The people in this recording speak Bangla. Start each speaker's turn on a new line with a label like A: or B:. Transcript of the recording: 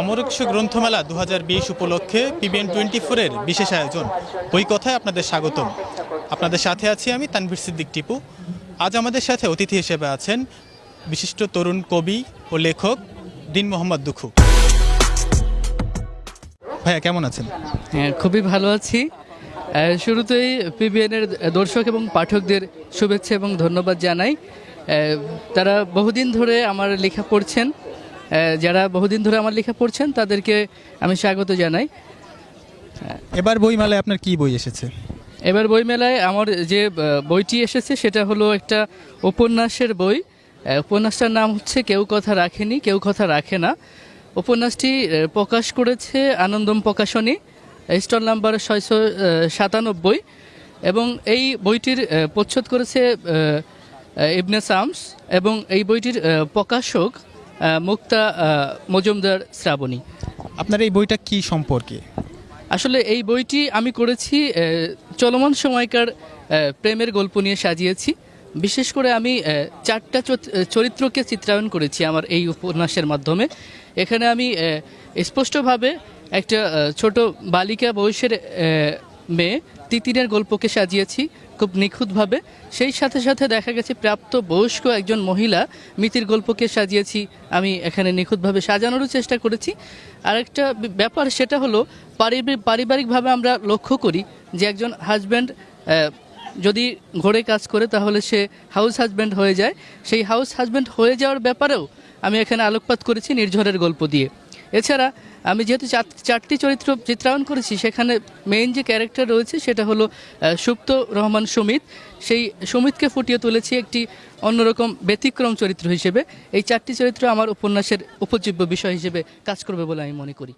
A: অমরক্ষ গ্রন্থমেলা দু হাজার বিশ উপলক্ষে পিবিএন টোয়েন্টি ফোরের বিশেষ আয়োজন। ওই কথায় আপনাদের স্বাগতম। আপনাদের সাথে আছি আমি তানভীর সিদ্দিক টিপু। আজ আমাদের সাথে অতিথি হিসেবে আছেন বিশিষ্ট তরুণ কবি ও লেখক দিন মোহাম্মদ দুখু। ভাইয়া, কেমন আছেন?
B: হ্যাঁ খুবই ভালো আছি। শুরুতেই পিবিএনের দর্শক এবং পাঠকদের শুভেচ্ছা এবং ধন্যবাদ জানাই। তারা বহুদিন ধরে আমার লেখা পড়ছেন। যারা বহুদিন ধরে আমার লেখা পড়ছেন তাদেরকে আমি স্বাগত জানাই।
A: এবার বইমেলায় আপনার কি বই এসেছে?
B: এবার বইমেলায় আমার যে বইটি এসেছে সেটা হলো একটা উপন্যাসের বই। উপন্যাসটার নাম হচ্ছে কেউ কথা রাখেনি কেউ কথা রাখে না উপন্যাসটি প্রকাশ করেছে আনন্দম প্রকাশনী স্টল নাম্বার ছয়শো সাতানব্বই। এবং এই বইটির প্রচ্ছদ করেছে ইবনে সামস। এবং এই বইটির প্রকাশক মুক্তা মজুমদার শ্রাবণী।
A: আপনার এই বইটা কি সম্পর্কে?
B: আসলে এই বইটি আমি করেছি চলমান সময়কার প্রেমের গল্প নিয়ে সাজিয়েছি। বিশেষ করে আমি চারটা চরিত্রকে চিত্রায়ন করেছি আমার এই উপন্যাসের মাধ্যমে। এখানে আমি স্পষ্টভাবে একটা ছোট বালিকা বয়সের মেয়ে তিতিরের গল্পকে সাজিয়েছি খুব নিখুঁতভাবে। সেই সাথে সাথে দেখা গেছে প্রাপ্ত বয়স্ক একজন মহিলা, মিতির গল্পকে সাজিয়েছি, আমি এখানে নিখুঁতভাবে সাজানোরও চেষ্টা করেছি। আরেকটা ব্যাপার সেটা হলো পারিবারিক পারিবারিকভাবে আমরা লক্ষ্য করি যে একজন হাজব্যান্ড যদি ঘরে কাজ করে তাহলে সে হাউস হাজব্যান্ড হয়ে যায়। সেই হাউস হাজব্যান্ড হয়ে যাওয়ার ব্যাপারেও আমি এখানে আলোকপাত করেছি নির্ঝরের গল্প দিয়ে। এছাড়া আমি যেহেতু চার- চারটি চরিত্র চিত্রায়ন করেছি, সেখানে মেইন যে ক্যারেক্টার রয়েছে সেটা হলো সুপ্ত রহমান সুমিত। সেই সুমিতকে ফুটিয়ে তুলেছি একটি অন্যরকম ব্যতিক্রম চরিত্র হিসেবে। এই চারটি চরিত্র আমার উপন্যাসের উপজীব্য বিষয় হিসেবে কাজ করবে বলে আমি মনে করি।